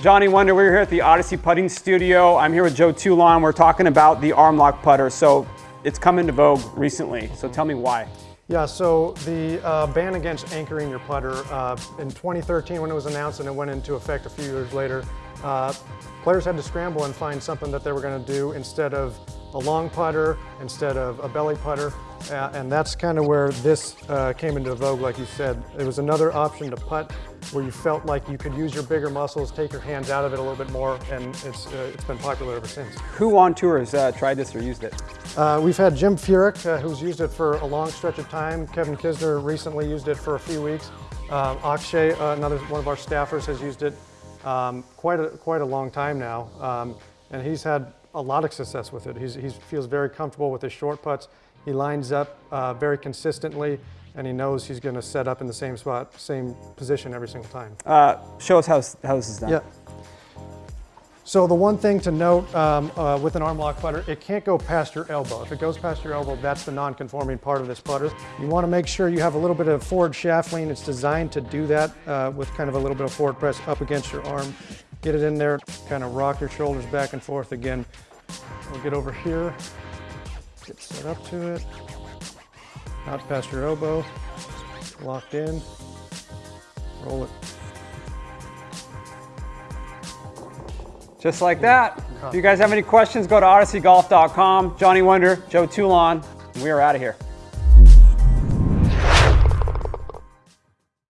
Johnny Wunder. we're here at the Odyssey Putting Studio. I'm here with Joe Toulon. We're talking about the arm lock putter. So it's come into vogue recently. So tell me why. Yeah, so the uh, ban against anchoring your putter uh, in 2013 when it was announced and it went into effect a few years later, uh, players had to scramble and find something that they were going to do instead of a long putter, instead of a belly putter. Uh, and that's kind of where this uh, came into vogue, like you said. It was another option to putt where you felt like you could use your bigger muscles, take your hands out of it a little bit more, and it's, uh, it's been popular ever since. Who on tour has uh, tried this or used it? Uh, we've had Jim Furyk, uh, who's used it for a long stretch of time. Kevin Kisner recently used it for a few weeks. Um, Akshay, another one of our staffers, has used it um, quite, a, quite a long time now. Um, and he's had a lot of success with it. He's, he feels very comfortable with his short putts. He lines up uh, very consistently and he knows he's going to set up in the same spot, same position every single time. Uh, show us how, how this is done. Yeah. So the one thing to note um, uh, with an arm lock putter, it can't go past your elbow. If it goes past your elbow, that's the non-conforming part of this putter. You want to make sure you have a little bit of forward shaft lean. It's designed to do that uh, with kind of a little bit of forward press up against your arm. Get it in there, kind of rock your shoulders back and forth again. We'll get over here, get set up to it, not past your elbow, locked in, roll it Just like that. If you guys have any questions, go to odysseygolf.com. Johnny Wunder, Joe Toulon, we are out of here.